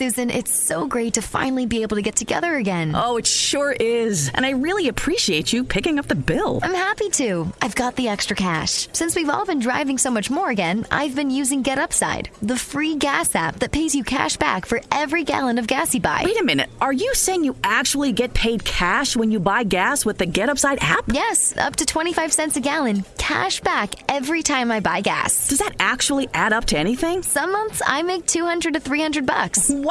Susan, it's so great to finally be able to get together again. Oh, it sure is. And I really appreciate you picking up the bill. I'm happy to. I've got the extra cash. Since we've all been driving so much more again, I've been using GetUpside, the free gas app that pays you cash back for every gallon of gas you buy. Wait a minute. Are you saying you actually get paid cash when you buy gas with the GetUpside app? Yes, up to 25 cents a gallon. Cash back every time I buy gas. Does that actually add up to anything? Some months I make 200 to 300 bucks. Wow,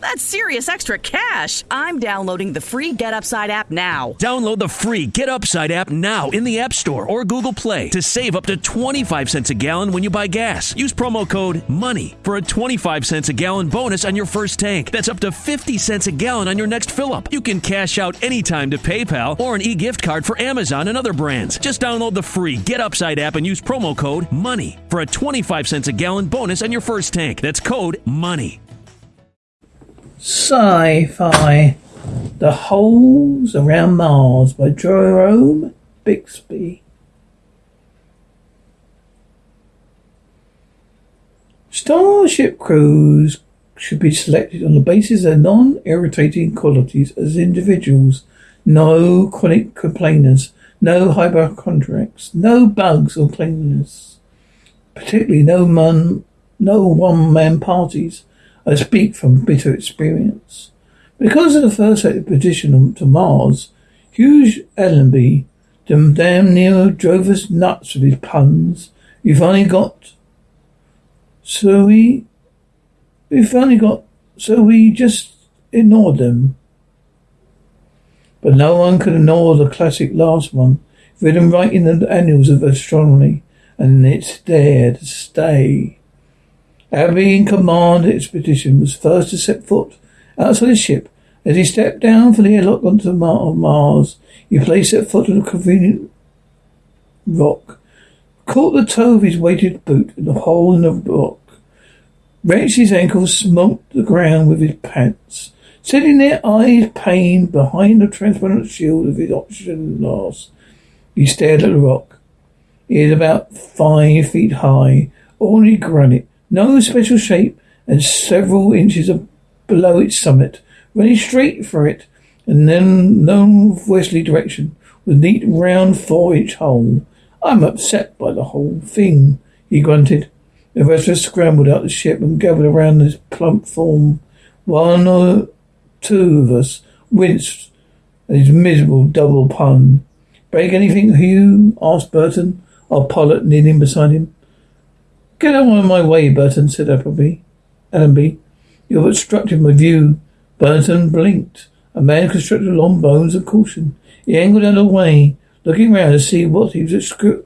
that's serious extra cash. I'm downloading the free GetUpside app now. Download the free GetUpside app now in the App Store or Google Play to save up to 25 cents a gallon when you buy gas. Use promo code MONEY for a 25 cents a gallon bonus on your first tank. That's up to 50 cents a gallon on your next fill up. You can cash out anytime to PayPal or an e gift card for Amazon and other brands. Just download the free GetUpside app and use promo code MONEY for a 25 cents a gallon bonus on your first tank. That's code MONEY. Sci-fi. The Holes Around Mars by Jerome Bixby. Starship crews should be selected on the basis of their non-irritating qualities as individuals. No chronic complainers, no hypochondriacs, no bugs or cleanliness. Particularly no man, no one-man parties. I speak from bitter experience. Because of the first expedition to Mars, Hugh Allenby damn near drove us nuts with his puns. We finally got so we we finally got so we just ignored them. But no one could ignore the classic last one, written right in the annals of astronomy, and it's there to stay. Allenby in command of the expedition was first to set foot outside the ship. As he stepped down from the airlock onto the mart of Mars, he placed his foot on a convenient rock, caught the toe of his weighted boot in the hole in the rock, wrenched his ankle, smote the ground with his pants. Sitting there, eyes pained behind the transparent shield of his oxygen mask, he stared at the rock. It is about five feet high, ordinary granite, no special shape, and several inches below its summit, running straight for it, and then no westerly direction, with neat round four-inch hole. I'm upset by the whole thing, he grunted. The rest of us scrambled out the ship and gathered around this plump form. One or two of us winced at his miserable double pun. Break anything, Hugh? asked Burton, our pilot kneeling beside him. Get out of my way, Burton, said Appleby. Allenby. You've obstructed my view. Burton blinked. A man constructed long bones of caution. He angled out of the way, looking round to see what he was excru-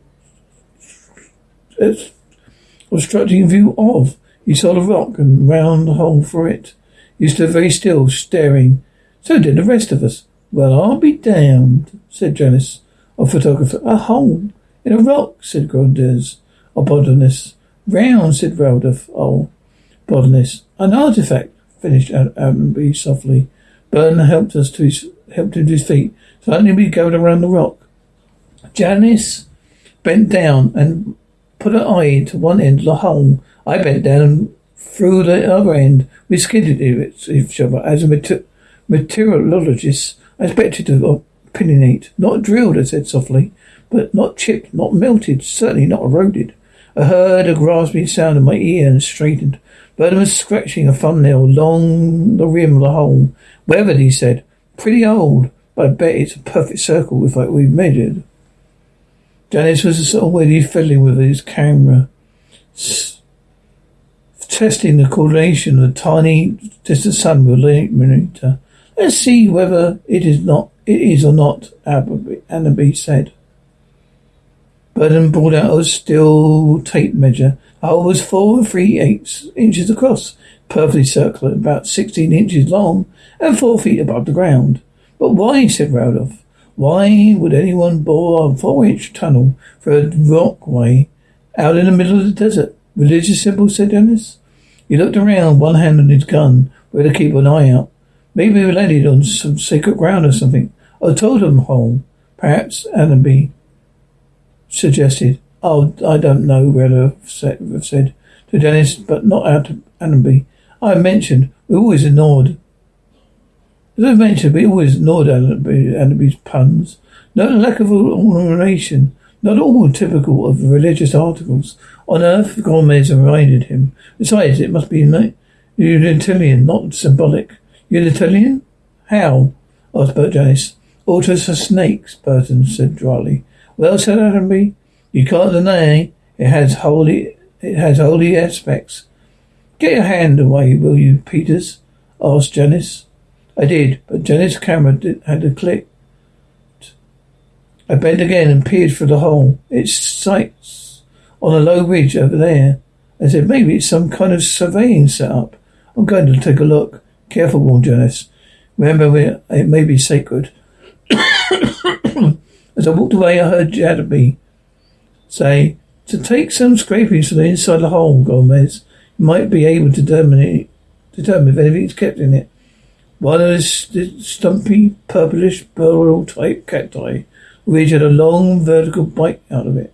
obstructing view of. He saw the rock and round the hole for it. He stood very still, staring. So did the rest of us. Well, I'll be damned, said Janice, a photographer. A hole in a rock, said Grunders. A botanist. Round, said Ralph. Oh, botanist. An artifact, finished Allenby softly. Burton helped us to his, helped him to his feet. Suddenly we gathered around the rock. Janice bent down and put her eye to one end of the hole. I bent down and through the other end. We skidded each other. As a mater- meteorologist, I expected to opinionate. Not drilled, I said softly, but not chipped, not melted, certainly not eroded. I heard a rasping sound in my ear and straightened. Burton was scratching a thumbnail along the rim of the hole. Weathered, he said. Pretty old, but I bet it's a perfect circle if we've measured. Janice was already fiddling with his camera, testing the coordination of the tiny distant sun with monitor. Let's see whether it is not it is or not, Allenby said. Burton brought out a steel tape measure. Hole was four and three eighths inches across, perfectly circular, about sixteen inches long, and four feet above the ground. But why? said Randolph. Why would anyone bore a four-inch tunnel for a rockway out in the middle of the desert? Religious symbol, said Dennis. He looked around, one hand on his gun, ready to keep an eye out. Maybe we landed on some sacred ground or something. A totem hole. Perhaps Allenby suggested. Oh, I don't know, Rella said, said to Dennis, but not out to Allenby. I mentioned We always ignored. As I mentioned, we always ignored Allenby's puns. Not a lack of ornamentation, not all typical of religious articles. On earth, Gomez reminded him. Besides, it must be utilitarian, not symbolic. Utilitarian? How? asked Bert Janis. Altars for snakes, Burton said dryly. Well, said Allenby, you can't deny it has holy it has holy aspects. Get your hand away, will you, Peters? asked Janis. I did, but Janis' camera did, had a click. I bent again and peered through the hole. Its sights on a low ridge over there. I said, maybe it's some kind of surveying setup. I'm going to take a look. Careful, warned Janis. Remember, we it may be sacred. As I walked away, I heard Jadby say, to take some scrapings from the inside of the hole, Gomez, you might be able to determine, determine if anything's kept in it. One of the stumpy, purplish, barrel type cacti, which had a long vertical bite out of it.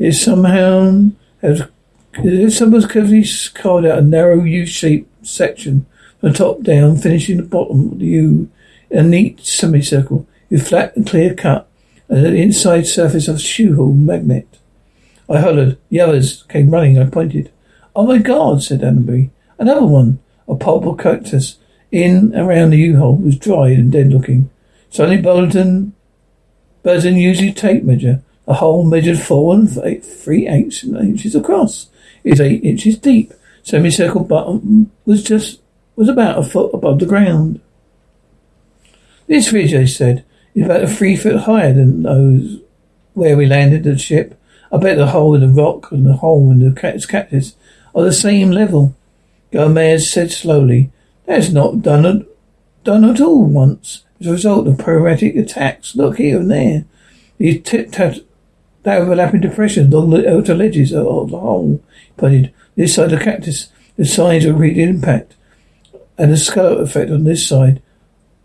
It somehow has someone's carefully carved out a narrow U-shaped section from the top down, finishing the bottom of the U in a neat semicircle with flat and clear cut and the inside surface of a shoe hole magnet. I hollered. The others came running. I pointed. Oh my God, said Allenby. Another one. A pulpal cactus in and around the U-hole was dried and dead looking. Suddenly Bolton, Burton used his tape measure. The hole measured four and eight, three eighths inches across. It's eight inches deep. Semicircle bottom was just was about a foot above the ground. This ridge, I said, about three foot higher than those where we landed the ship. I bet the hole in the rock and the hole in the cactus are the same level. Gomez said slowly, That's not done at, done at all once. As a result of periodic attacks. Look here and there. These tat that overlapping depression along the outer ledges of the hole. Pointed this side of the cactus, the signs of read impact, and the scallop effect on this side.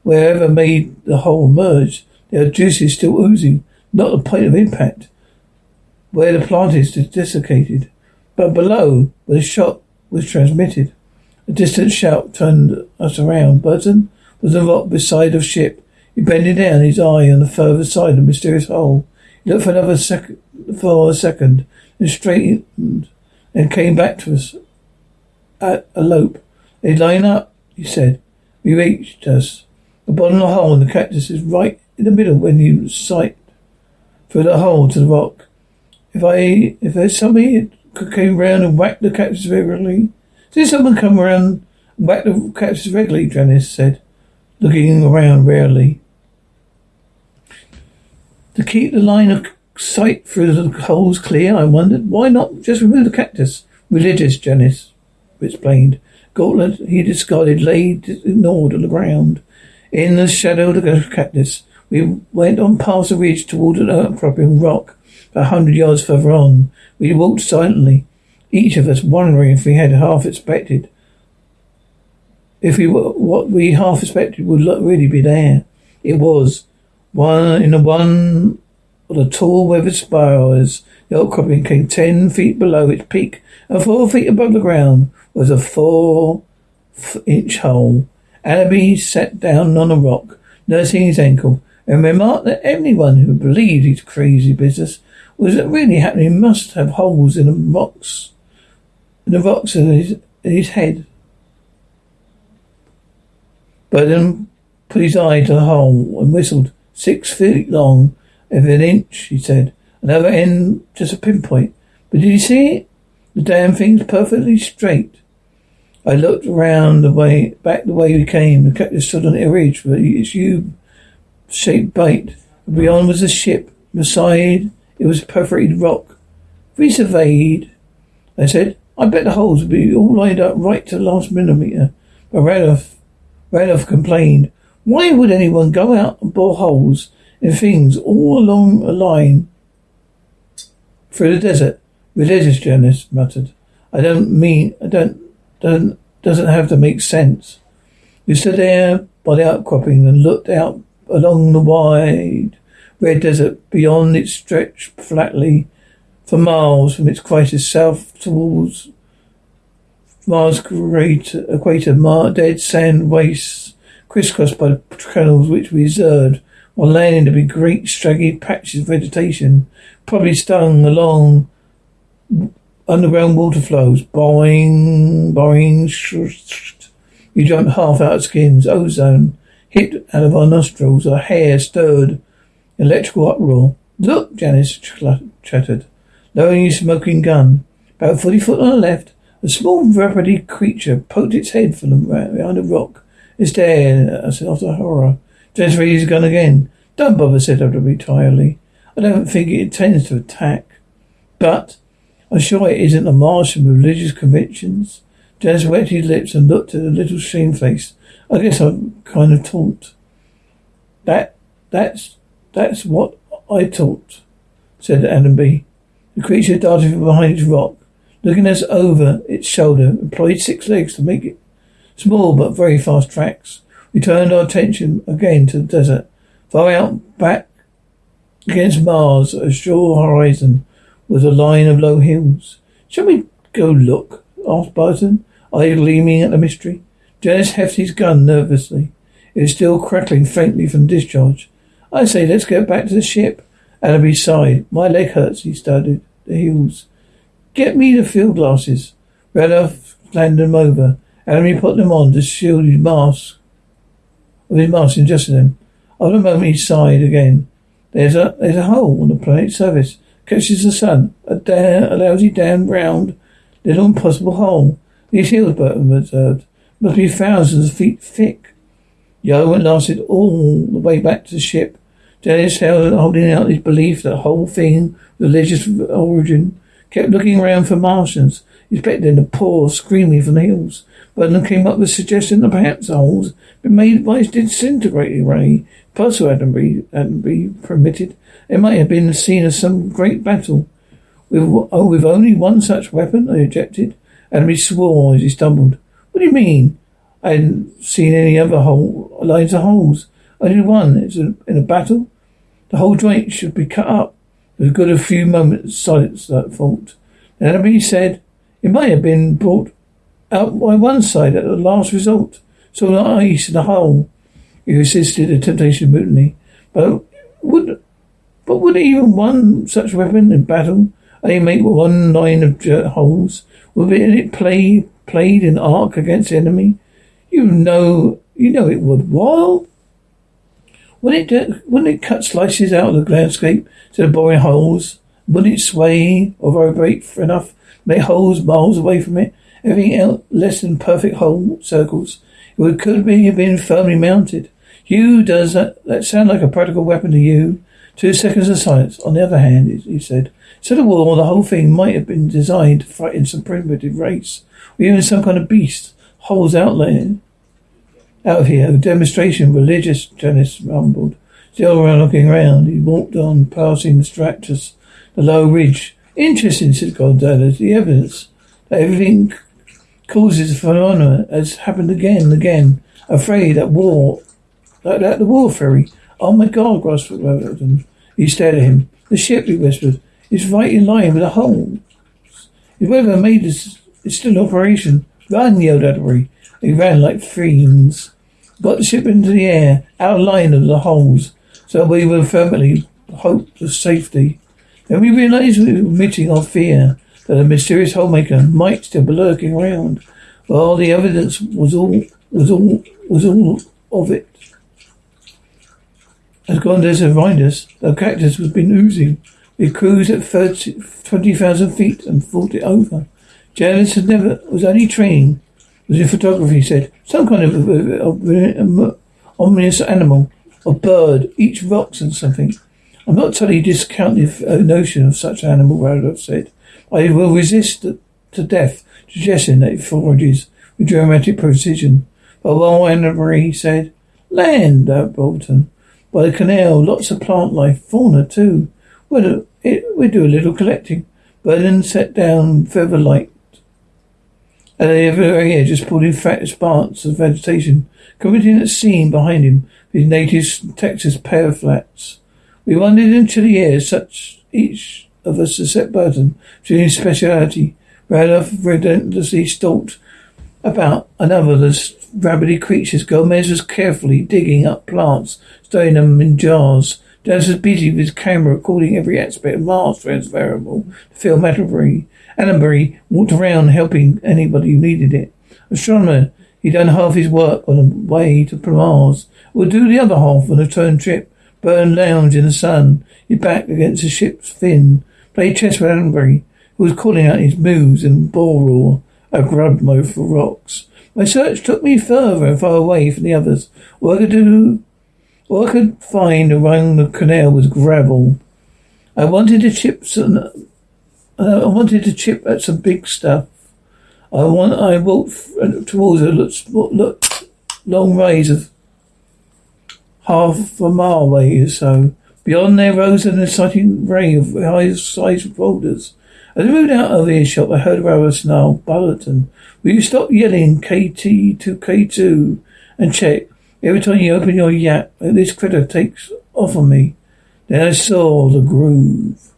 Wherever made the hole merge, there are juices still oozing, not the point of impact. Where the plant is desiccated. But below, where the shot was transmitted. A distant shout turned us around. Burton was the rock beside the ship. He bending down, his eye on the further side of the mysterious hole. He looked for another second, for a second, and straightened, and came back to us at a lope. They line up, he said. We reached us. The bottom of the hole in the cactus is right in the middle when you sight through the hole to the rock. If I, if there's somebody came round and whacked the cactus regularly, did someone come around and whack the cactus regularly? Janis said, looking around rarely. To keep the line of sight through the holes clear, I wondered, why not just remove the cactus? Religious, Janis explained. Gauntlet he discarded lay ignored on the ground. In the shadow of the cactus, we went on past the ridge toward an outcropping rock. A hundred yards further on, we walked silently, each of us wondering if we had half expected, if we were, what we half expected would really be there. It was one in the one of the tall weathered spires. The outcropping came ten feet below its peak, and four feet above the ground was a four-inch hole. Allenby sat down on a rock, nursing his ankle, and remarked that anyone who believed his crazy business was really happening must have holes in the rocks, in the rocks in his, in his head. Burton put his eye to the hole and whistled. Six feet long, of an inch, he said. Another end, just a pinpoint. But did you see it? The damn thing's perfectly straight. I looked round the way, back the way we came. The captain stood on a ridge with its U-shaped bait. Beyond was a ship. Beside it was perforated rock. We surveyed. I said, I bet the holes would be all lined up right to the last millimeter. But Randolph, Randolph complained. Why would anyone go out and bore holes in things all along a line through the desert? Religious journalist muttered. I don't mean, I don't doesn't, doesn't have to make sense. We stood there by the outcropping and looked out along the wide red desert beyond it stretched flatly for miles from its crisis south towards Mars great equator, Mar- dead sand wastes crisscrossed by the canals which we observed, while landing to be great straggy patches of vegetation, probably stung along underground water flows. Boing, boing, sh- you jump half out of skins, ozone hit out of our nostrils, our hair stirred, electrical uproar. Look, Janice chattered, lowering his smoking gun. About forty foot on the left, a small rapidly creature poked its head from behind a rock. It stared at us after horror. Janice raised his gun again. Don't bother, said Everly tiredly. I don't think it intends to attack. But I'm sure it isn't a Martian with religious convictions. Janice wet his lips and looked at the little face. I guess I'm kind of taught. That, that's, that's what I taught, said Allenby. The creature darted from behind its rock, looking us over its shoulder, employed six legs to make it small but very fast tracks. We turned our attention again to the desert. Far out back against Mars, a sure horizon was a line of low hills. Shall we go look? asked Burton, eye gleaming at the mystery. Janice hefted his gun nervously. It was still crackling faintly from discharge. I say, let's get back to the ship. Allenby sighed. My leg hurts, he started. the heels. Get me the field glasses. Randolph handed them over. Allenby put them on to shield his mask. With his mask adjusted them. After a moment, he sighed again. There's a there's a hole on the planet's surface. Catches the sun. A, da- a lousy, damn round, little impossible hole. These hills, Burton observed, uh, must be thousands of feet thick. Yo and lasted all the way back to the ship. Dennis held holding out his belief that the whole thing religious origin. Kept looking around for Martians, expecting to pour screaming from the hills. Burton came up with the suggestion that perhaps the holes been made by his disintegrating ray. Possible hadn't been permitted. It might have been scene of some great battle. With, oh, with only one such weapon, I objected. And he swore as he stumbled. What do you mean? I hadn't seen any other hole, lines of holes. Only one. It's a, in a battle. The whole joint should be cut up. There was a good a few moments silence that thought. Then he said, it might have been brought out by one side at the last result. So the ice in the hole. He resisted the temptation of mutiny. But would but would even one such weapon in battle only make one line of holes? Would it play played in arc against the enemy? You know you know it would. While wouldn't it, wouldn't it cut slices out of the landscape instead of boring holes? Wouldn't it sway or vibrate enough to make holes miles away from it? Everything else less than perfect hole circles. It could be been firmly mounted. You, does that, that sound like a practical weapon to you? Two seconds of silence. On the other hand, he said, instead of war, the whole thing might have been designed to frighten some primitive race, or even some kind of beast. Holes out there out of here. A demonstration religious, Janice rumbled. Still around looking around, he walked on, passing the structures, the low ridge. Interesting, said Gonzalez. The evidence that everything causes a phenomena has happened again and again. Afraid that war, like that the war ferry. Oh my God, gasped Weatherton. He stared at him. The ship, he whispered, is right in line with the hole. If whoever made this is still in operation, run, yelled Atterbury. He ran like fiends got the ship into the air, out of line of the holes, so we were firmly hoped of safety. Then we realized we were admitting our fear that a mysterious holemaker might still be lurking around. Well, the evidence was all was all was all of it. As Gondes reminded us, the cactus was been oozing. We cruised at 30, 20,000 feet and fought it over. Janice had never was only training was in photography, he said. Some kind of, of, of ominous animal a bird each rocks and something. I'm not totally discount the uh, notion of such an animal, Randolph said. I will resist to death, suggesting that it forages with dramatic precision. But while Anna said, Land, uh, Bolton. By the canal, lots of plant life, fauna too. We'll, uh, it, we'll do a little collecting. Berlin set down feather light at the very uh, edge, just pulled in fat sparks of vegetation, committing a scene behind him, his native Texas pear flats. We wandered into the air, such each of us a set Burton, to his speciality. Randolph relentlessly stalked about another of the rabbity creatures. Gomez was carefully digging up plants, storing them in jars. Dennis was busy with his camera recording every aspect of Mars transferable to film Atterbury. Atterbury walked around helping anybody who needed it. Astronomer, he'd done half his work on the way to Mars. Would do the other half on the return trip. Burn lounge in the sun, his back against the ship's fin. Play chess with Atterbury, who was calling out his moves in Boror, a grub mode for rocks. My search took me further and far away from the others. All I could do all I could find around the canal was gravel. I wanted to chip some. Uh, I wanted to chip at some big stuff. I want. I walked towards a look, look, long rays of half a mile away or so. Beyond there rose an exciting ray of high-sized boulders. As I moved out of earshot, I heard Rawa snarl, Bulletin, will you stop yelling KT to K2 and check? Every time you open your yap, this critter takes off on me. Then I saw the groove.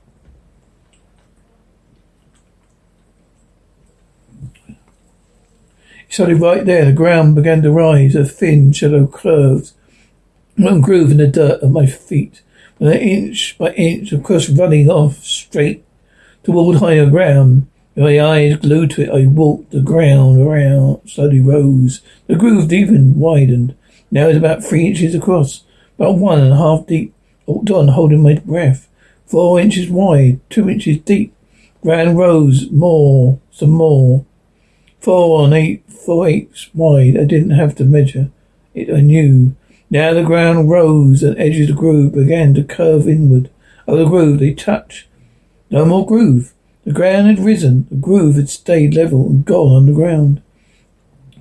He started right there. The ground began to rise. A thin shallow curved. One groove in the dirt at my feet. But inch by inch, of course, running off straight toward higher ground. My eyes glued to it, I walked the ground around, slowly rose. The groove deepened, widened. Now it's about three inches across, about one and a half deep. Walked on, holding my breath. Four inches wide, two inches deep. Ground rose, more, some more. Four and eight, four eighths wide. I didn't have to measure it, I knew. Now the ground rose and edges of the groove began to curve inward. Over the groove they touched. No more groove. The ground had risen. The groove had stayed level and gone underground.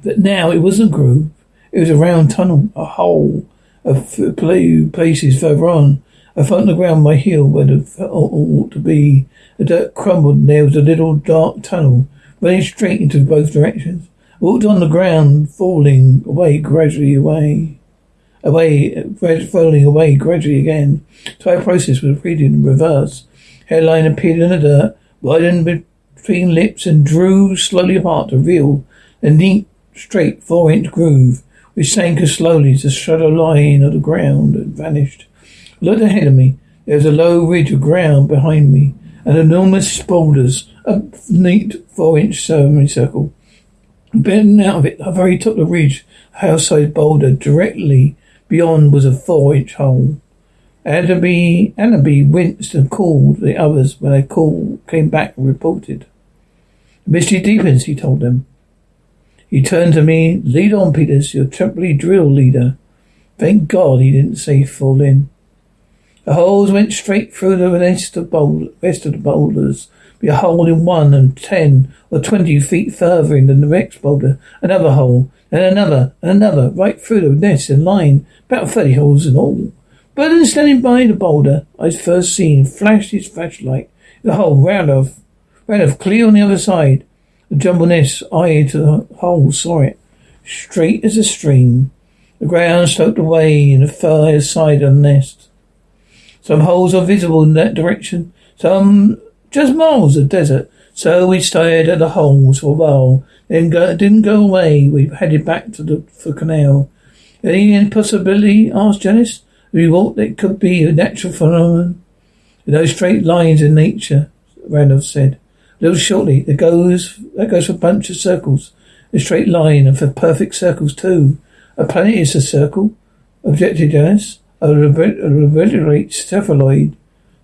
But now it wasn't a groove. It was a round tunnel, a hole of places further on. I found the ground my heel where the ought to be. The dirt crumbled and there was a little dark tunnel running straight into both directions. I walked on the ground, falling away gradually away. Away, falling away gradually again. The entire process was repeated in reverse. Hairline appeared in the dirt, widened between lips and drew slowly apart to reveal a neat, straight four-inch groove which sank as slowly as the shadow line of the ground and vanished. I looked ahead of me. There was a low ridge of ground behind me, and enormous boulders, a neat four-inch semicircle. Bending out of it, the very top of the ridge, a house-sized boulder directly beyond was a four-inch hole. Annaby, Annaby winced and called the others when they called, came back and reported. Mystery deepens, he told them. He turned to me. Lead on, Peters. You're temporary drill leader. Thank God he didn't say fall in. The holes went straight through the rest of, rest of the boulders. Be a hole in one and ten or twenty feet further in than the next boulder. Another hole, and another, and another, right through the nest in line. About thirty holes in all. Burton standing by the boulder I'd first seen flashed his flashlight. The hole round of, round off clear on the other side. The jumbleness eyed to the hole saw it, straight as a stream. The ground sloped away in the far side of the nest. Some holes are visible in that direction, some just miles of desert. So we stared at the holes for a while, then go, didn't go away. We headed back to the for canal. Any possibility? asked Janice. We thought it could be a natural phenomenon. No straight lines in nature, Randolph said. A little shortly, there goes that goes for a bunch of circles. A straight line and for perfect circles too. A planet is a circle, objected Janice. A reverberate cephalid.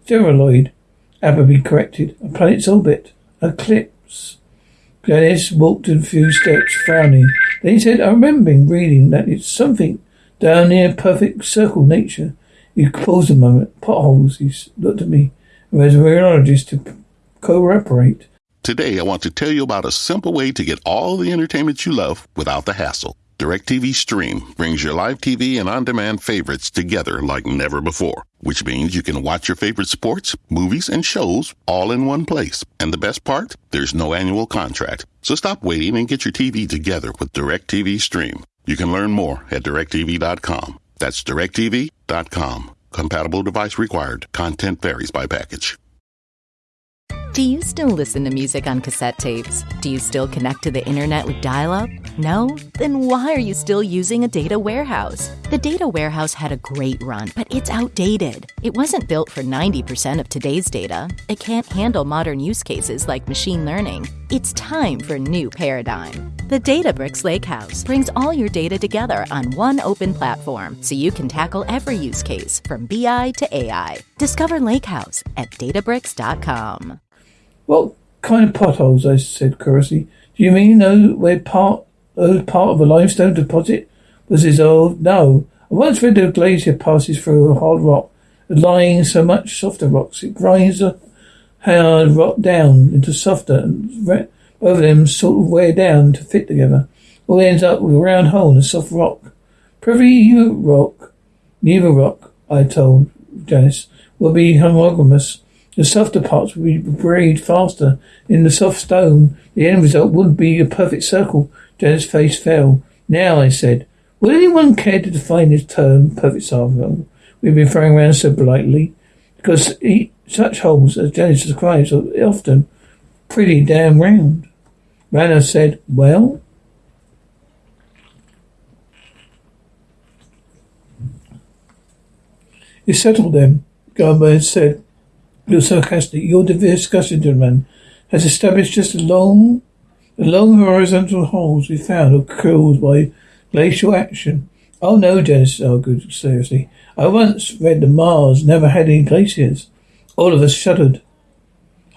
Steroid. Appleby corrected. A planet's orbit. Ellipse. Janice walked a few steps, frowning. Then he said, I remember reading that it's something down near perfect circle nature. He paused a moment. Potholes, he looked at me. As a meteorologist to cooperate. Today, I want to tell you about a simple way to get all the entertainment you love without the hassle. DirecTV Stream brings your live TV and on demand favorites together like never before, which means you can watch your favorite sports, movies, and shows all in one place. And the best part? There's no annual contract. So stop waiting and get your TV together with DirecTV Stream. You can learn more at directv.com. That's directv.com. Compatible device required. Content varies by package. Do you still listen to music on cassette tapes? Do you still connect to the internet with dial up? No? Then why are you still using a data warehouse? The data warehouse had a great run, but it's outdated. It wasn't built for 90% of today's data. It can't handle modern use cases like machine learning. It's time for a new paradigm. The Databricks Lakehouse brings all your data together on one open platform so you can tackle every use case from BI to AI. Discover Lakehouse at databricks.com. What kind of potholes? I said curiously. Do you mean where part those part of a limestone deposit was dissolved? No. Once read a glacier passes through a hard rock, lying so much softer rocks it grinds the hard rock down into softer, and both of them sort of wear down to fit together. All ends up with a round hole in a soft rock. Privy rock, neither rock, I told Janice, will be homogeneous the softer parts would be buried faster in the soft stone. The end result would be a perfect circle. Jenna's face fell. Now, I said, would anyone care to define this term, perfect circle? We've been throwing around so politely. Because such holes, as Janice describes, are often pretty damn round. Rana said, well, You settled them, Gomez said. You're sarcastic. Your discussion, has established just a long, the long horizontal holes we found are caused by glacial action. Oh no, Dennis oh, argued seriously. I once read that Mars never had any glaciers. All of us shuddered.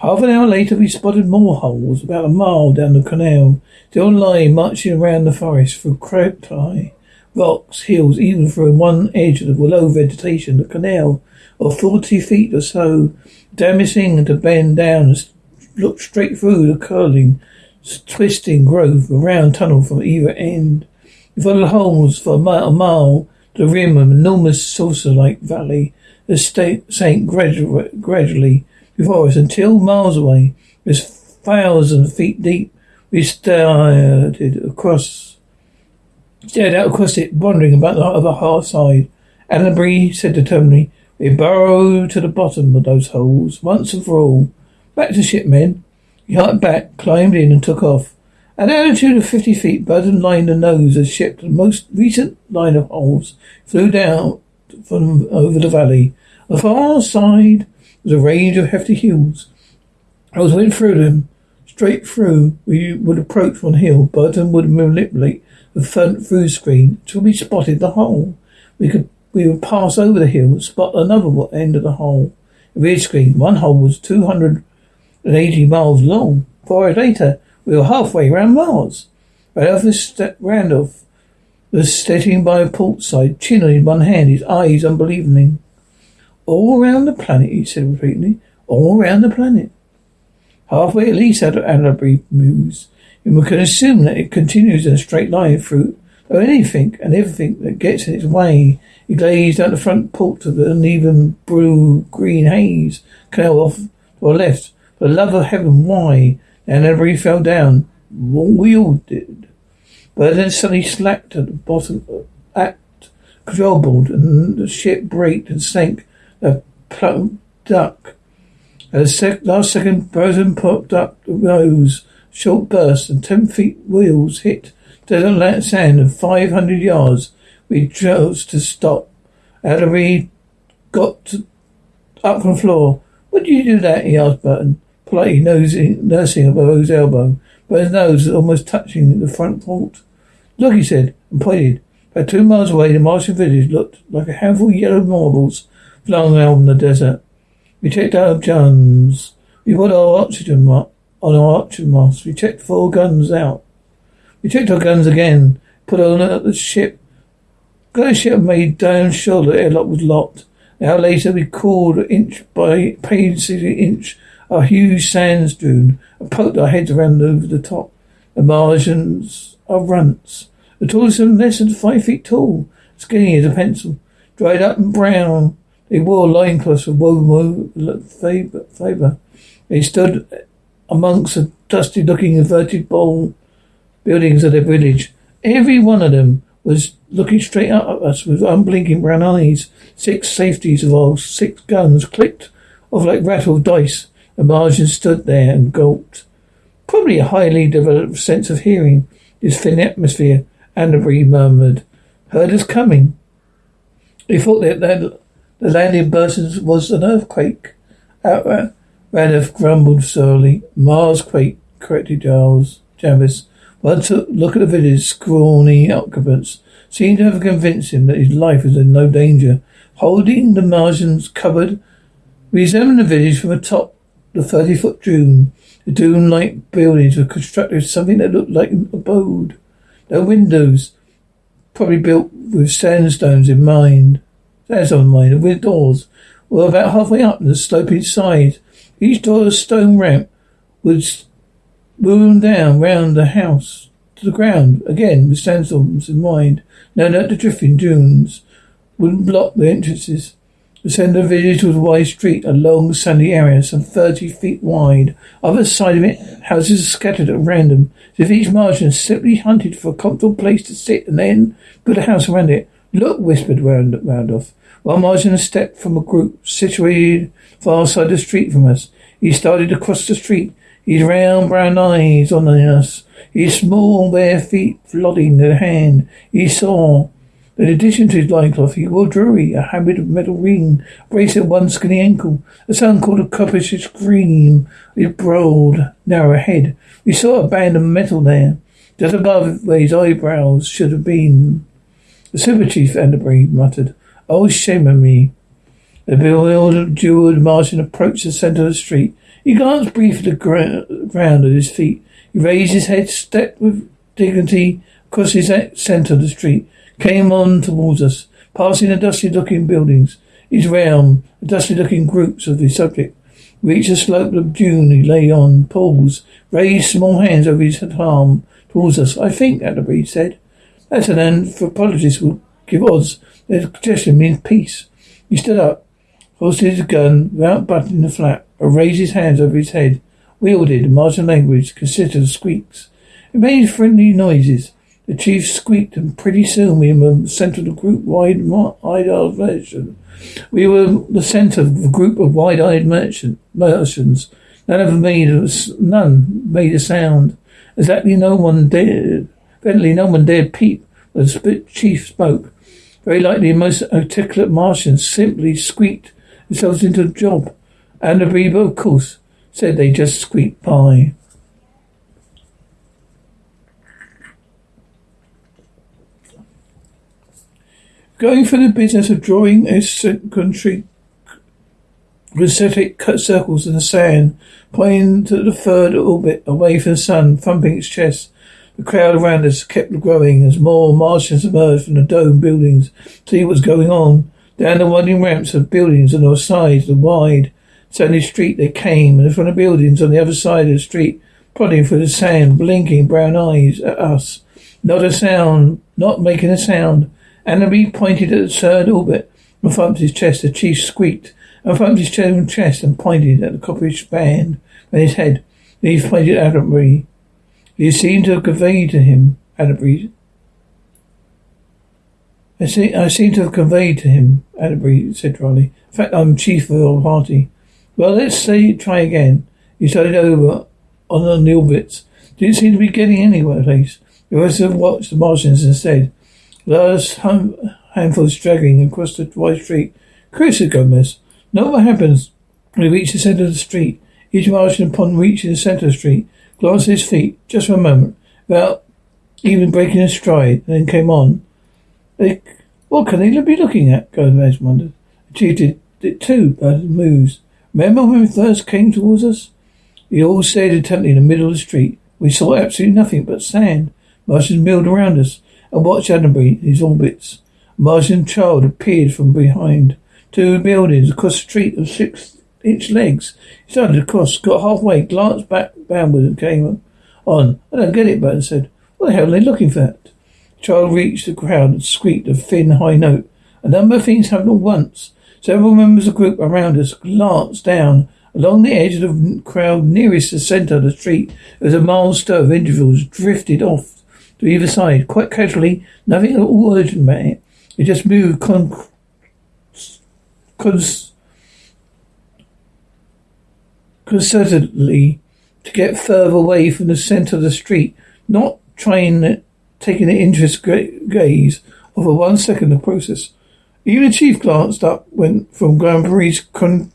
Half an hour later, we spotted more holes about a mile down the canal, still lying marching around the forest through cacti, rocks, hills, even through one edge of the low vegetation. The canal, of forty feet or so, damaging to bend down and look straight through the curling, twisting growth, a round tunnel from either end. We followed holes for a mile, a mile the rim of an enormous saucer-like valley that sank gradually, gradually before us until miles away, was thousand feet deep. We stared across, stared out across it, wondering about the other hard side. Annabrie said determinedly, we burrow to the bottom of those holes once and for all. Back to ship, men. He hopped back, climbed in, and took off. At an altitude of fifty feet, Burton lined the nose of the ship. The most recent line of holes flew down from over the valley. On the far side was a range of hefty hills. As went through them, straight through, we would approach one hill. Burton would manipulate the front through screen until we spotted the hole. We could we would pass over the hill and spot another end of the hole. The rear screen, one hole was 280 miles long. Four hours later, we were halfway around Mars. Randolph, was sitting by a port side, chin in one hand, his eyes unbelieving. All around the planet, he said repeatedly. All around the planet. Halfway at least, Annabrie mused. And we can assume that it continues in a straight line through though anything and everything that gets in its way he gazed out the front porch of the uneven blue green haze canal off the left. For the love of heaven, why? And everybody fell down. We all did. But then suddenly slacked at the bottom uh, at control and the ship braked and sank a plump duck. At the sec- last second, Burton popped up the rose, short burst, and ten feet wheels hit desert sand of five hundred yards we chose to stop. Ellery got up from the floor. What you do that? he asked Burton, politely nosing, nursing above his elbow. But his nose was almost touching the front port. Look, he said, and pointed. About two miles away, the Martian village looked like a handful of yellow marbles flung out in the desert. We checked our guns. We put our oxygen on our oxygen masks. We checked four guns out. We checked our guns again. Put on at the ship ship made down sure the airlock was locked. An hour later, we crawled inch by painstakingly inch a huge sands dune and poked our heads around over the top. The Martians are runts. The tallest of them less than five feet tall, skinny as a pencil, dried up and brown. They wore loincloths of woven fibre. They stood amongst a dusty-looking inverted bowl buildings of the village. Every one of them was looking straight up at us with unblinking brown eyes. Six safeties of our six guns clicked off like rattled dice. The Martian stood there and gulped. Probably a highly developed sense of hearing. This thin atmosphere, Annabry murmured. Heard us coming. He thought that, the landing burst was an earthquake. Out, grumbled slowly. Mars quake, corrected Giles. Jarvis. One look at the village's scrawny occupants seemed to have convinced him that his life was in no danger. Holding the Martian's cupboard, we examined the village from atop the thirty-foot dune. The dune-like buildings were constructed with something that looked like an adobe. No windows, probably built with sandstones in mind. Sandstone in mind, with doors were about halfway up the sloping side. Each door a stone ramp would boom down round the house to the ground, again with sandstorms in mind. Now that the drifting dunes wouldn't block the entrances. Of the village was a wide street, a long sandy area, some thirty feet wide. Other side of it, houses are scattered at random, as if each Martian simply hunted for a comfortable place to sit and then build a house around it. Look, whispered Round- Randolph. One Martian stepped from a group situated far side of the street from us. He started across the street, his round brown eyes on us, his small bare feet flodding the hand. He saw in addition to his loincloth, he wore jewelry, a habit of metal ring, a bracelet one skinny ankle, a son called a coppish cream, his broad, narrow head. We saw a band of metal there, just above where his eyebrows should have been. The super chief, Enderbury muttered. Oh, shame on me. The bewildered, jeweled Martian approached the centre of the street. He glanced briefly at the ground at his feet. He raised his head, stepped with dignity across his centre of the street, came on towards us, passing the dusty-looking buildings. His realm, the dusty-looking groups of the subject. Reached the slope of Dune he lay on, paused, raised small hands over his arm towards us. I think, Atterbury said, that's an anthropologist will give odds. Their suggestion means peace. He stood up, holstered his gun without buttoning the flap, and raised his hands over his head. Wielded Martian language consisted of squeaks. It made friendly noises. The chief squeaked, and pretty soon we were the centre of the group wide eyed merchant. We were the centre of a group of wide eyed merchant merchants. None of them made a, none made a sound. Exactly no one dared evidently no one dared peep the chief spoke. Very likely most articulate Martians simply squeaked themselves into a job. And the Reba, of course, said they just squeaked by. Going for the business of drawing eccentric concentric circles in the sand, pointing to the third orbit away from the sun, thumping its chest. The crowd around us kept growing as more Martians emerged from the dome buildings to see what was going on. Down the winding ramps of buildings on the sides, the wide, sandy street they came, and from the buildings on the other side of the street, prodding through the sand, blinking brown eyes at us. Not a sound, not making a sound. Annabelle pointed at the third orbit and thumped his chest. The chief squeaked and thumped his own chest and pointed at the copperish band and his head. He pointed at Annabelle. He seemed to have conveyed to him, Annabelle. I, see, I seem to have conveyed to him, Annabelle said dryly. In fact, I'm chief of the party. Well, let's say try again. He started over on the orbits. Didn't seem to be getting anywhere, place. The rest of watched the Martians instead. Last handful straggling across the wide street. Chris said Gomez. Know what happens when we reach the centre of the street. Each Martian, upon reaching the centre of the street, glanced at his feet just for a moment, without even breaking a stride, and then came on. What can they be looking at? Gomez wondered. Chief did it too, it moves. Remember when we first came towards us? We all stared intently in the middle of the street. We saw absolutely nothing but sand. Martians milled around us and watched Annabelle, his orbits. A Martian child appeared from behind two buildings across the street of six inch legs. He started across, got halfway, glanced back backward and came on. I don't get it, Burton said. What the hell are they looking for? Child reached the crowd and squeaked a thin, high note. A number of things happened at once. Several members of the group around us glanced down Along the edge of the crowd nearest the centre of the street, there was a mild stir of individuals drifted off to either side, quite casually, nothing at all urgent about it. They just moved con- cons- concertedly to get further away from the centre of the street, not trying taking the interest gaze of a one second the process. Even the chief glanced up when from Grand Prix concentric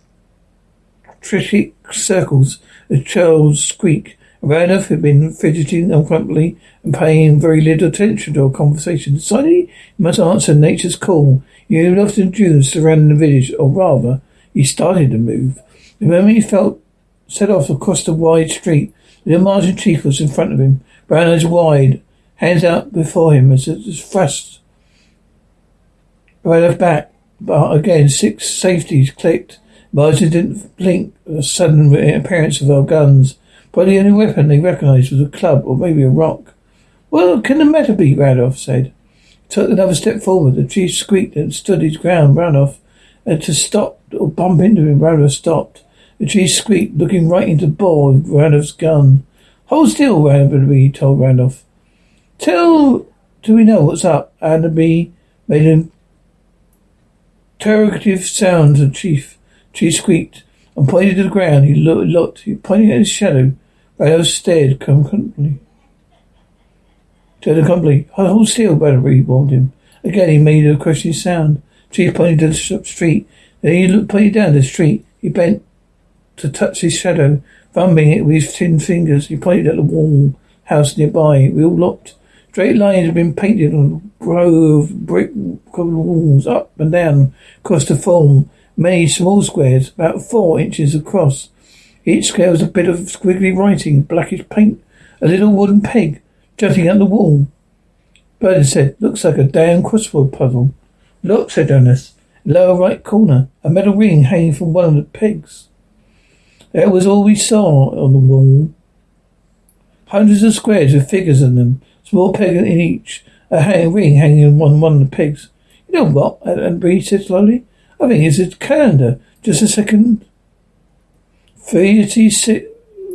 circles, a child's squeak. Randolph had been fidgeting uncomfortably and paying very little attention to our conversation. Suddenly, he must answer nature's call. He off the dunes surrounding the village, or rather, he started to move. The moment he felt set off across the wide street, the Martin chief was in front of him, brown eyes wide, hands out before him as it thrust right off back. But again, six safeties clicked. Martin didn't blink at the sudden appearance of our guns. But the only weapon they recognized was a club or maybe a rock. Well, can the matter be? Randolph said. Took another step forward. The chief squeaked and stood his ground. Randolph had to stop or bump into him. Randolph stopped. The chief squeaked, looking right into the bore of Randolph's gun. Hold still, Randolph, he told Randolph. Till do we know what's up? Allenby made an interrogative sound to Chief. Chief squeaked and pointed to the ground. He looked, looked. He pointed at his shadow. Randolph stared concurrently. Stared company. Hold still, Battery warned him. Again he made a questioning sound. Chief pointed to the street. Then he looked, pointed down the street. He bent to touch his shadow, thumbing it with his thin fingers. He pointed at the wall house nearby. We all looked. Straight lines had been painted on row of brick walls up and down across the form many small squares, about four inches across. Each square was a bit of squiggly writing, blackish paint, a little wooden peg jutting out the wall. Bernard said, looks like a damn crossword puzzle. Look, said Ernest. Lower right corner, a metal ring hanging from one of the pegs. That was all we saw on the wall. Hundreds of squares with figures in them, Small peg in each. A hang, ring hanging on one one of the pegs. You know what? And Bree said slowly. I think it's a calendar. Just a second. Thirty-six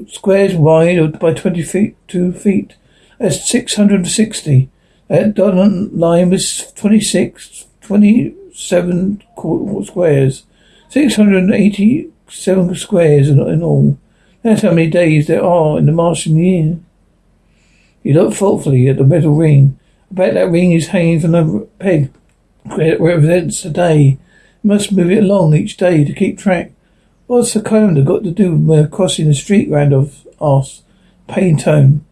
squares wide by twenty feet, two feet. That's six hundred and sixty. Uh, that dotted line was 26, 27 squares. 687 squares in all. That's how many days there are in the Martian year. He looked thoughtfully at the metal ring. Bet that ring is hanging from the peg. It represents a day. must move it along each day to keep track. What's the calendar got to do with crossing the street? Randolph asked. Pain tone.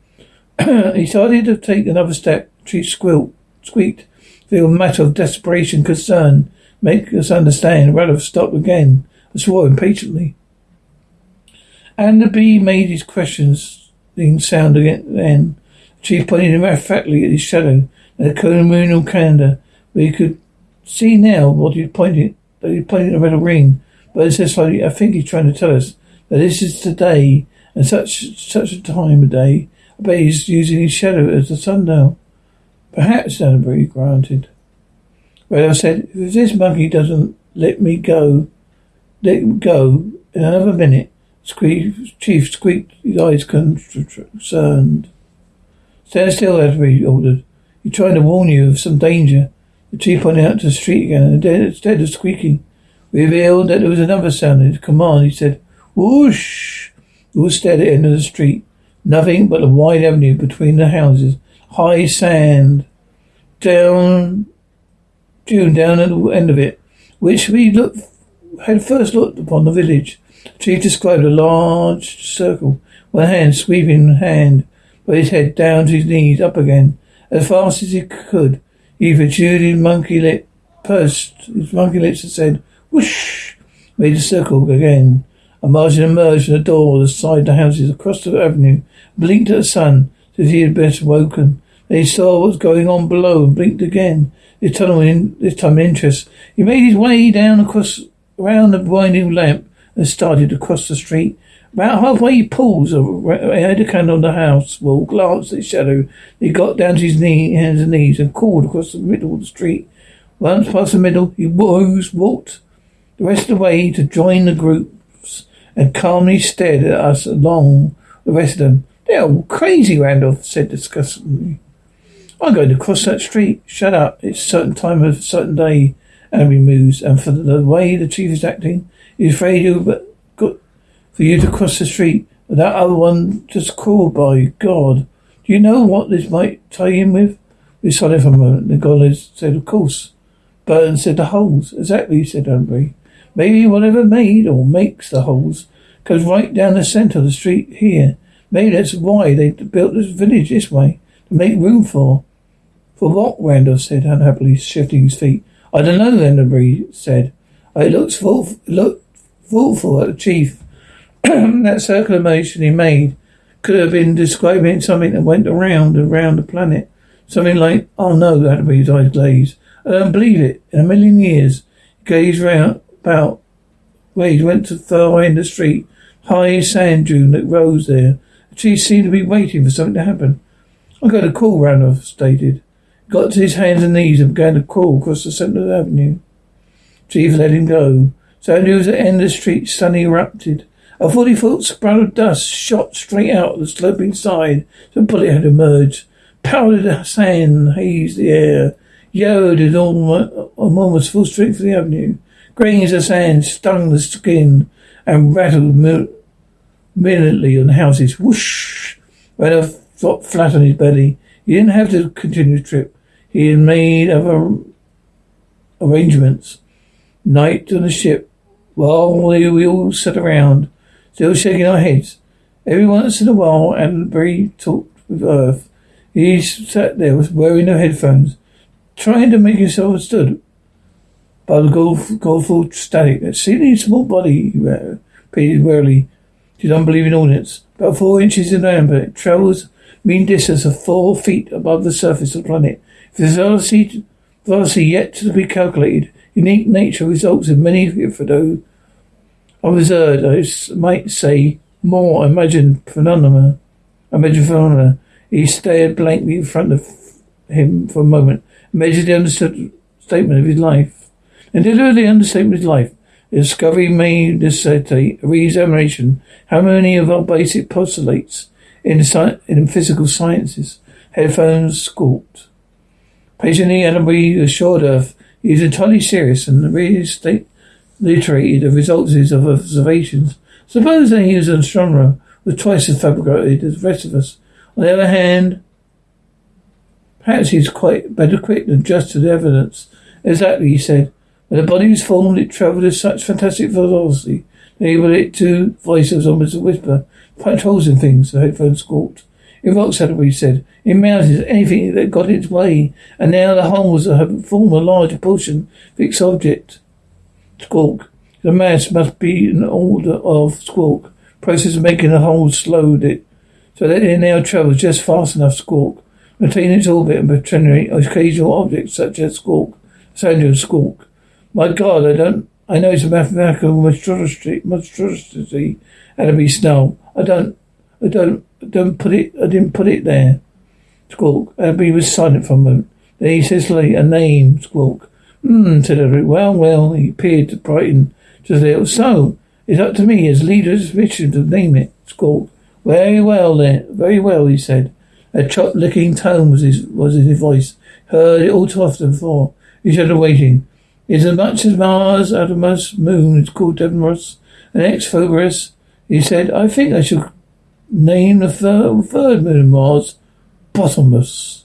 he started to take another step. She squealed, squeaked. Feel a matter of desperation, concern. Make us understand. Randolph stopped again and swore impatiently. And the bee made his questions sound again then. Chief pointed emphatically at his shadow and the communal calendar, where he could see now what he pointed that he pointed the metal ring. But it says I think he's trying to tell us that this is today and such such a time of day. I bet he's using his shadow as a sundial. Perhaps, Danbury granted. Randolph said, if this monkey doesn't let me go, let go in another minute, Squeak, Chief squeaked, his eyes concerned. Stand still, Edward ordered. He's trying to warn you of some danger. The chief pointed out to the street again, and instead of squeaking, revealed that there was another sound in his command. He said, Whoosh! We all stared at the end of the street. Nothing but a wide avenue between the houses. High sand. Down, June down at the end of it, which we looked, had first looked upon the village. The chief described a large circle, one hand sweeping hand with his head down to his knees, up again, as fast as he could. He protruded his monkey lip, pursed his monkey lips and said, whoosh, made a circle again. A Martian emerged from the door of the side of the houses across the avenue, blinked at the sun, as he had been woken. Then he saw what was going on below and blinked again, this time in, this time in interest. He made his way down across, around the winding lamp and started across the street. About halfway he had a candle on the house wall, glanced at his shadow. He got down to his knee, hands and knees and crawled across the middle of the street. Once past the middle, he rose, walked the rest of the way to join the groups and calmly stared at us along the rest of them. They're all crazy, Randolph said disgustedly. I'm going to cross that street. Shut up. It's a certain time of a certain day. And we moves. And for the way the chief is acting, he's afraid you got for you to cross the street. And that other one just crawled by. God. Do you know what this might tie in with? We silent for a moment. Uh, the Nicholas said, Of course. Burton said, The holes. Exactly, said Humphrey. Maybe whatever made or makes the holes goes right down the centre of the street here. Maybe that's why they built this village this way, to make room for. For what? Randolph said, unhappily shifting his feet. I don't know, Enderbury said. It looks look thoughtful at the chief. that circular motion he made could have been describing something that went around and around the planet. Something like, oh no, Enderbury's eyes glazed. I um, don't believe it. In a million years. He gazed round about where he went to the far end of the street. High sand dune that rose there. The chief seemed to be waiting for something to happen. I'm going to call, Randolph stated. Got to his hands and knees and began to crawl across the centre of the avenue. Chief let him go. Sand dunes at the end of the street suddenly erupted. A forty foot sprout of dust shot straight out of the sloping side. Some bullet had emerged. Powdered sand hazed the air. Yellowed in almost full strength for the avenue. Grains of sand stung the skin and rattled minutely on the houses. Whoosh! Randolph dropped flat on his belly. He didn't have to continue the trip. He had made other arrangements. Night on the ship, while we all sat around, still shaking our heads. Every once in a while, Atterbury talked with Earth. He sat there wearing no headphones, trying to make himself understood by the gold, static. That seemingly small body, he repeated wearily to his unbelieving audience. About four inches in diameter, it travels mean distance of four feet above the surface of the planet. The velocity, velocity yet to be calculated, unique nature results in many hitherto observed, I might say, more imagined phenomena. Imagined phenomena. He stared blankly in front of him for a moment, measured the understood statement of his life, and delivered the understatement of his life. The discovery may necessitate a re-examination. How many of our basic postulates in, in physical sciences. Headphones squawked. Patiently, Enderbury assured Earth he was entirely serious and reiterated the results of observations. Supposing he was an astronomer with twice as fabricated as the rest of us. On the other hand, perhaps he's quite better equipped than just to the evidence. Exactly, he said. When the body was formed, it travelled at such fantastic velocity, enabled it to, voice was almost a whisper, punch holes in things, the headphones squawked. In rock he said. In mountains, anything that got its way. And now the holes have formed a large portion fixed object. Squawk. The mass must be an order of squawk. Process of making the holes slowed it. So that it now travels just fast enough squawk. Maintain its orbit and generate occasional objects such as squawk. Sound of squawk. My God, I don't I know it's a mathematical monstrosity monstrosity be snow. I don't, I don't, I don't put it, I didn't put it there. Squawk. Abby was silent for a moment. Then he says, a name, Squawk. Hmm, said Edward. Well, well, he appeared to brighten just a little. So, it's up to me as leader of mission to name it, Squawk. Very well, then. Very well, he said. A chop-licking tone was his, was his voice. Heard it all too often before. He said, waiting. It's as much as Mars of moon is called Deimos, and ex Phobos he said, I think I should name the third, third moon of Mars Bottomless.